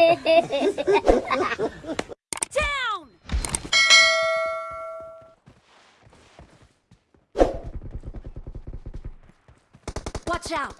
Down! Watch out!